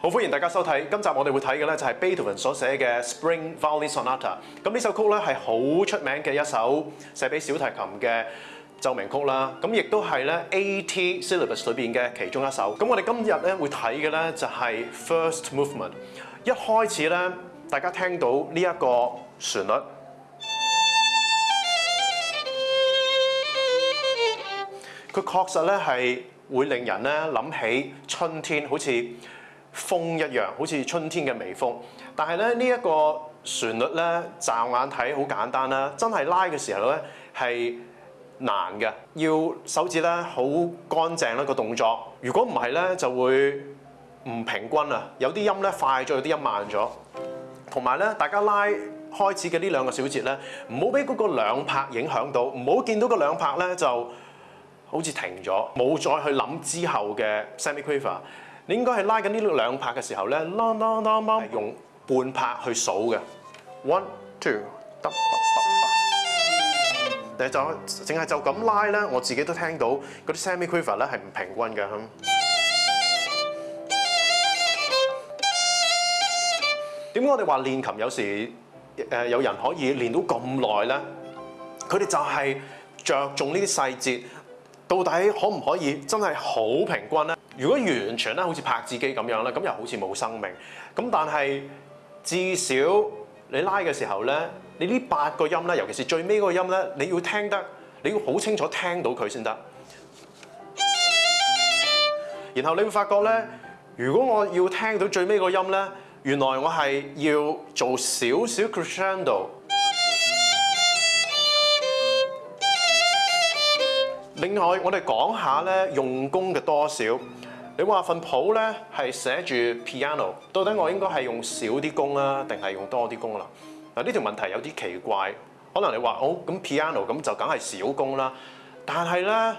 好歡迎大家收睇今集，我哋會睇嘅咧就係 Beethoven 所寫嘅 Spring Violin Sonata。咁呢首曲咧係好出名嘅一首寫俾小提琴嘅奏鳴曲啦。咁亦都係咧 a t s y l l a b u s 裏面嘅其中一首。咁我哋今日咧會睇嘅咧就係 First Movement。一開始咧，大家聽到呢一個旋律，佢確實咧係會令人咧諗起春天，好似。風一樣，好似春天嘅微風。但係咧，呢一個旋律咧，乍眼睇好簡單啦。真係拉嘅時候咧，係難嘅，要手指咧好乾淨啦個動作。如果唔係咧，就會唔平均啊，有啲音咧快咗，有啲音慢咗。同埋咧，大家拉開始嘅呢兩個小節咧，唔好俾嗰個兩拍影響到，唔好見到個兩拍咧就好似停咗，冇再去諗之後嘅 semiquaver。你應該係拉緊呢兩拍嘅時候咧，用半拍去數嘅。One, two，得得得。你就淨係就咁拉咧，我自己都聽到嗰啲 semi q u i v e r 咧係唔平均嘅。點解我哋話練琴有時誒有人可以練到咁耐咧？佢哋就係着重呢啲細節，到底可唔可以真係好平均咧？如果完全咧，好似拍子機咁樣咧，咁又好似冇生命。咁但係至少你拉嘅時候咧，你呢八個音咧，尤其是最尾嗰個音咧，你要聽得，你要好清楚聽到佢先得。然後你會發覺咧，如果我要聽到最尾個音咧，原來我係要做少少 crescendo。另外，我哋講下咧用功嘅多少。你話份譜咧係寫住 piano，到底我應該係用少啲弓啊，定係用多啲弓啦？嗱，呢條問題有啲奇怪。可能你話好咁 piano 咁就梗係少弓啦，但係咧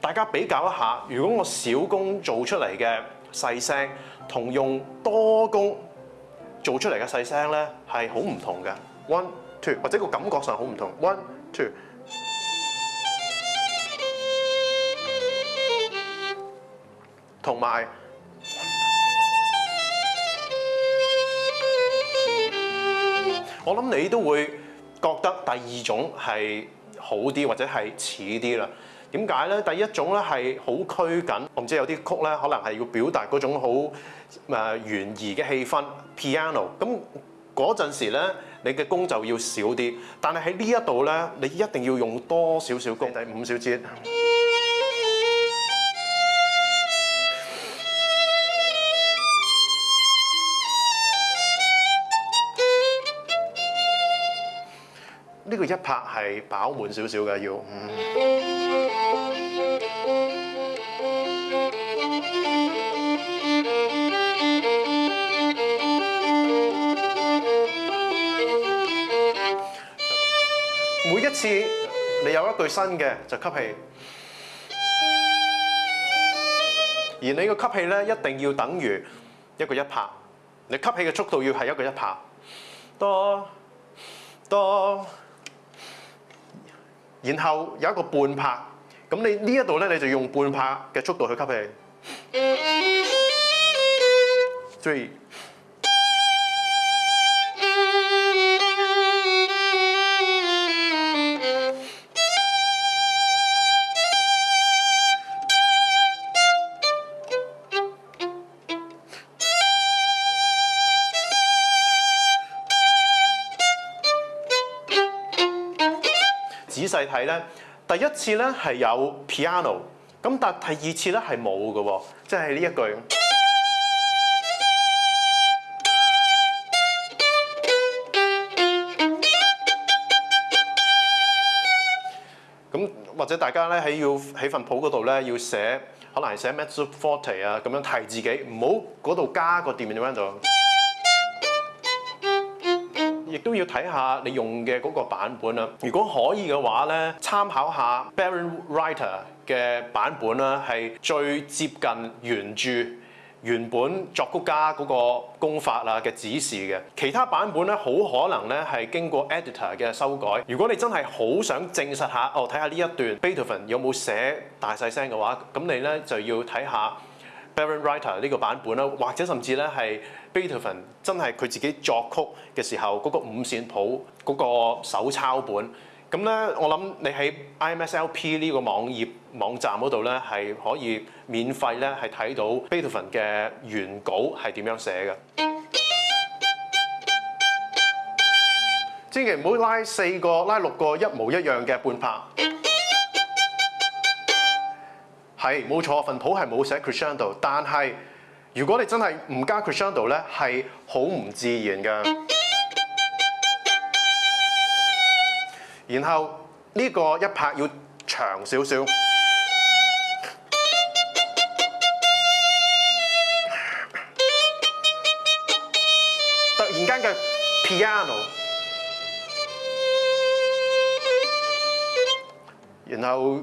大家比較一下，如果我少弓做出嚟嘅細聲，同用多弓做出嚟嘅細聲咧，係好唔同嘅。One two，或者個感覺上好唔同。One two。同埋，我諗你都會覺得第二種係好啲或者係似啲啦。點解咧？第一種咧係好拘緊，我唔知有啲曲咧可能係要表達嗰種好誒懸疑嘅氣氛，piano。咁嗰陣時咧，你嘅弓就要少啲。但係喺呢一度咧，你一定要用多少少弓。第五小節。呢個一拍係飽滿少少嘅，要每一次你有一句新嘅就吸氣，而你個吸氣咧一定要等於一個一拍，你吸氣嘅速度要係一個一拍，多。多然後有一個半拍，咁你呢一度咧你就用半拍嘅速度去吸氣，Three, 仔細睇咧，第一次咧係有 piano，咁但係第二次咧係冇嘅，即係呢一句。咁或者大家咧喺要喺份譜嗰度咧要寫，可能係寫 m e a s o forty 啊，咁樣提自己，唔好嗰度加個 d i m i n i s h 亦都要睇下你用嘅嗰個版本啦。如果可以嘅話咧，參考下 Baron Writer 嘅版本啦，係最接近原著原本作曲家嗰個功法啊嘅指示嘅。其他版本咧，好可能咧係經過 editor 嘅修改。如果你真係好想證實下哦，睇下呢一段 Beethoven 有冇寫大細聲嘅話，咁你咧就要睇下。b a r o n w r i t e r 呢個版本啦，或者甚至咧係 Beethoven 真係佢自己作曲嘅時候嗰個五線譜嗰個手抄本，咁咧我諗你喺 IMSLP 呢個網頁網站嗰度咧係可以免費咧係睇到 Beethoven 嘅原稿係點樣寫嘅。千祈唔好拉四個、拉六個一模一樣嘅半拍。係冇錯，份譜係冇寫 crescendo，但係如果你真係唔加 crescendo 咧，係好唔自然嘅。然後呢個一拍要長少少。突然間嘅 piano，然後。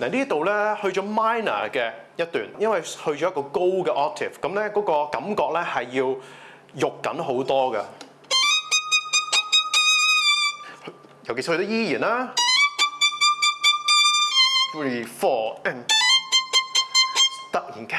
嗱呢度咧去咗 minor 嘅一段，因為去咗一個高嘅 octave，咁咧嗰個感覺咧係要肉緊好多嘅，尤其是去到依然啦，three four，突然間。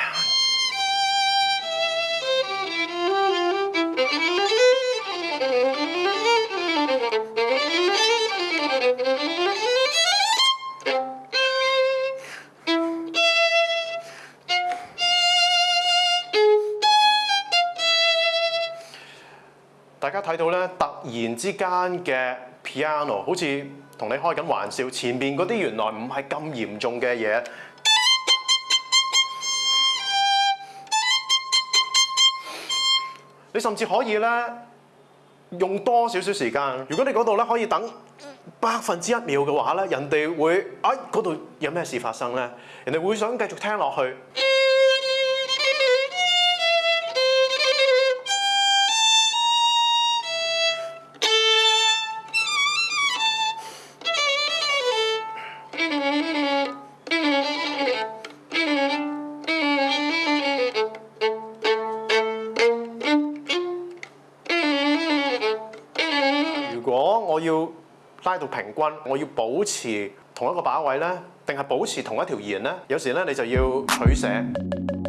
睇到咧，突然之間嘅 piano 好似同你開緊玩笑，前面嗰啲原來唔係咁嚴重嘅嘢，你甚至可以咧用多少少時間。如果你嗰度咧可以等百分之一秒嘅話咧，人哋會啊嗰度有咩事發生咧？人哋會想繼續聽落去。喺度平均，我要保持同一個把位咧，定係保持同一條弦咧？有時咧，你就要取捨。